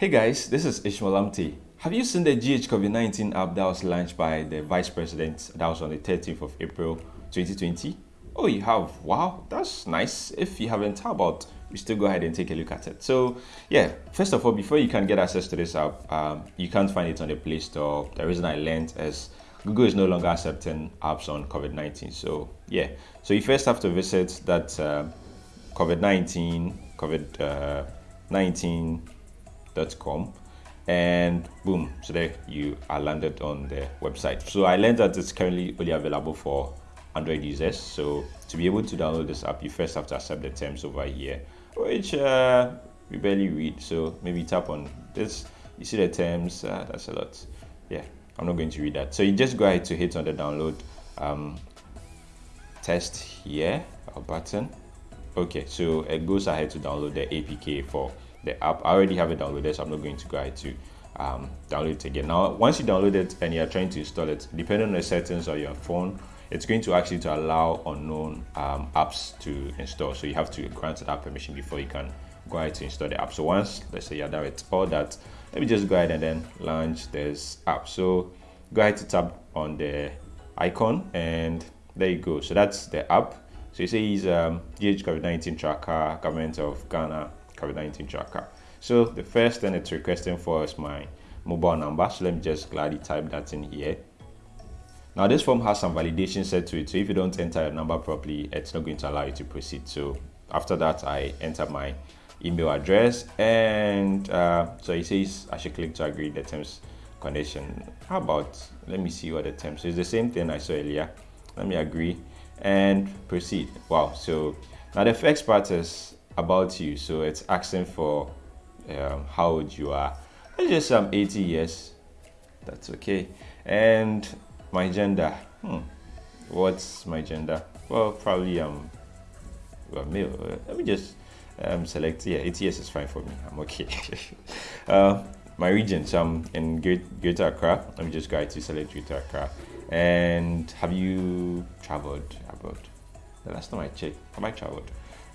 Hey guys, this is Ishmael Amte. Have you seen the GH COVID-19 app that was launched by the Vice President that was on the 13th of April 2020? Oh, you have? Wow, that's nice. If you haven't, how about we still go ahead and take a look at it? So, yeah, first of all, before you can get access to this app, um, you can't find it on the Play Store. The reason I learned is Google is no longer accepting apps on COVID-19. So, yeah, so you first have to visit that uh, COVID-19, COVID-19.com and boom so there you are landed on the website so i learned that it's currently only available for android users so to be able to download this app you first have to accept the terms over here which uh, we barely read so maybe tap on this you see the terms uh, that's a lot yeah i'm not going to read that so you just go ahead to hit on the download um, test here button okay so it goes ahead to download the apk for the app. I already have it downloaded, so I'm not going to go ahead to um, download it again. Now, once you download it and you're trying to install it, depending on the settings of your phone, it's going to actually to allow unknown um, apps to install. So you have to grant that permission before you can go ahead to install the app. So once, let's say you're done with all that, let me just go ahead and then launch this app. So go ahead to tap on the icon and there you go. So that's the app. So it says um, GH COVID-19 tracker, government of Ghana, COVID-19 tracker. So the first thing it's requesting for is my mobile number. So let me just gladly type that in here. Now this form has some validation set to it. So if you don't enter your number properly, it's not going to allow you to proceed. So after that, I enter my email address and uh, so it says I should click to agree the terms condition. How about, let me see what the terms, so it's the same thing I saw earlier. Let me agree and proceed. Wow, so now the first part is about you. So it's asking for um, how old you are. It's just um, 80 years. That's okay. And my gender. Hmm. What's my gender? Well, probably um, well, male. Let me just um, select. Yeah, 80 years is fine for me. I'm okay. uh, my region. So I'm in Greater Accra. Let me just go to select Greater Accra. And have you traveled abroad? The last time I checked, have I traveled?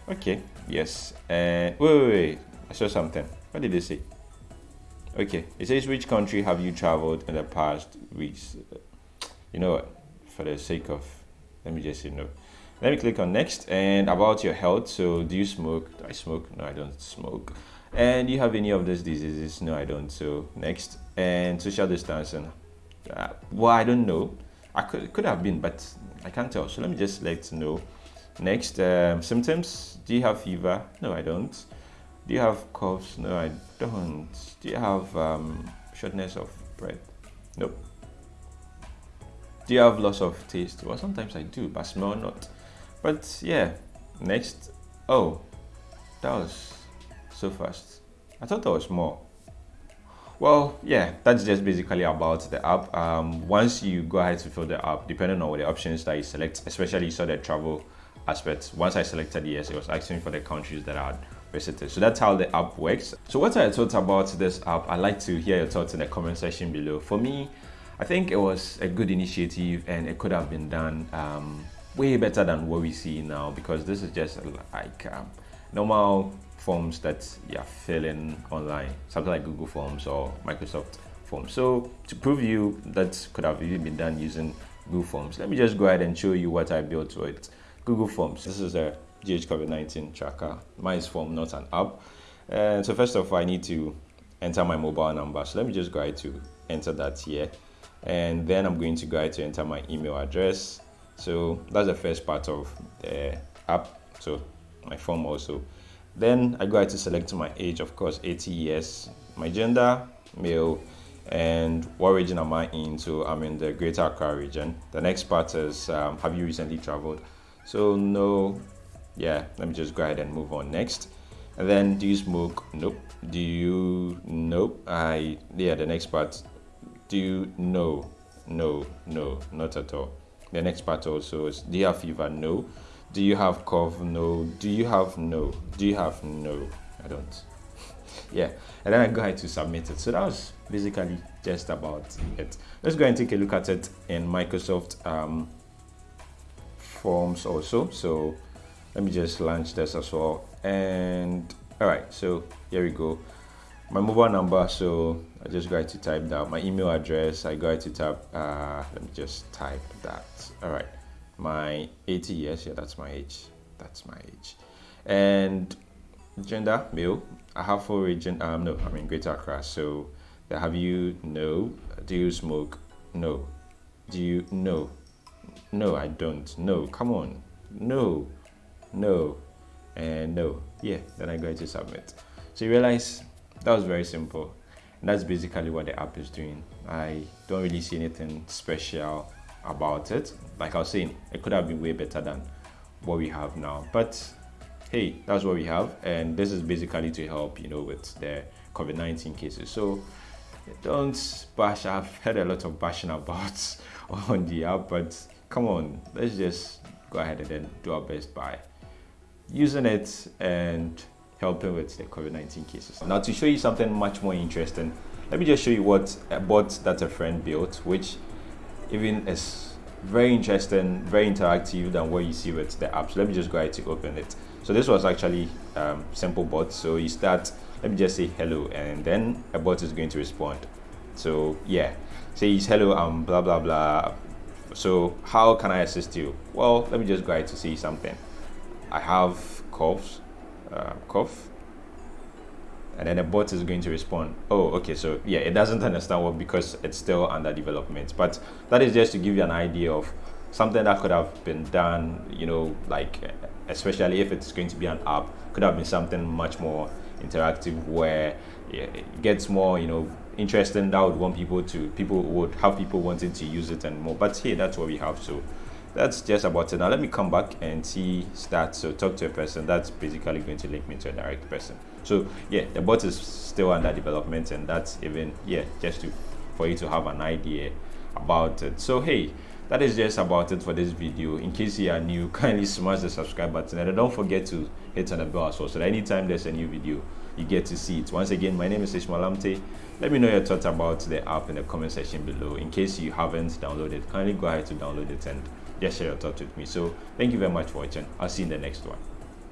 Okay, yes. Uh, wait, wait, wait. I saw something. What did they say? Okay, it says which country have you traveled in the past weeks? You know what? For the sake of, let me just say no. Let me click on next and about your health. So, do you smoke? Do I smoke? No, I don't smoke. And do you have any of those diseases? No, I don't. So, next. And social distancing. Uh, well, I don't know. I could could have been, but I can't tell. So let me just let no. Next, um, symptoms. Do you have fever? No, I don't. Do you have coughs? No, I don't. Do you have um, shortness of breath? Nope. Do you have loss of taste? Well, sometimes I do, but smell not. But yeah, next. Oh, that was so fast. I thought there was more. Well, yeah, that's just basically about the app. Um, once you go ahead to fill the app, depending on what the options that you select, especially saw the travel aspects. Once I selected yes, it was asking for the countries that I had visited. So that's how the app works. So what I thought about this app, I'd like to hear your thoughts in the comment section below. For me, I think it was a good initiative and it could have been done um, way better than what we see now because this is just like um, normal forms that you're filling online, something like Google Forms or Microsoft Forms. So to prove you that could have even been done using Google Forms, let me just go ahead and show you what I built with Google Forms. This is a GH COVID-19 tracker. Mine is form, not an app. And so first of all, I need to enter my mobile number. So let me just go ahead to enter that here. And then I'm going to go ahead to enter my email address. So that's the first part of the app. So my form also. Then I go ahead to select my age, of course, 80 years. My gender, male, and what region am I in? So I'm in the Greater Accra region. The next part is, um, have you recently traveled? So no, yeah, let me just go ahead and move on next. And then do you smoke? Nope. Do you, nope. I, yeah, the next part, do you, no, no, no, not at all. The next part also is, do you have fever? No. Do you have cough? No. Do you have no? Do you have no? I don't. yeah, and then I go ahead to submit it. So that was basically just about it. Let's go and take a look at it in Microsoft um, forms also. So let me just launch this as well. And all right so here we go. My mobile number so i just got to type that. My email address i got to type uh let me just type that. All right my 80 years yeah that's my age that's my age and gender male. I have full region um no i'm in greater accra. So have you no. Do you smoke? No. Do you no no i don't. No come on. No. No. And no. Yeah then i go to submit. So you realize that was very simple. And that's basically what the app is doing. I don't really see anything special about it. Like i was saying it could have been way better than what we have now. But hey that's what we have. And this is basically to help you know with the covid-19 cases. So don't bash i've heard a lot of bashing about on the app but come on let's just go ahead and then do our best by using it and helping with the COVID-19 cases. Now to show you something much more interesting, let me just show you what a bot that a friend built, which even is very interesting, very interactive than what you see with the app. So let me just go ahead to open it. So this was actually um, simple bot. So you start, let me just say hello, and then a bot is going to respond. So yeah, say hello, um, blah blah blah. So how can I assist you? Well, let me just ahead to see something. I have coughs, uh, cough, and then the bot is going to respond. Oh, okay. So yeah, it doesn't understand what because it's still under development. But that is just to give you an idea of something that could have been done. You know, like especially if it's going to be an app, could have been something much more interactive where it gets more, you know, interesting. That would want people to people would have people wanting to use it and more. But hey, that's what we have. So that's just about it now let me come back and see stats so talk to a person that's basically going to link me to a direct person so yeah the bot is still under development and that's even yeah just to for you to have an idea about it so hey that is just about it for this video in case you are new kindly smash the subscribe button and don't forget to hit on the bell as well so that anytime there's a new video you get to see it once again my name is Ishmael Amte let me know your thoughts about the app in the comment section below in case you haven't downloaded kindly go ahead to download it and just share your thoughts with me. So thank you very much for watching. I'll see you in the next one.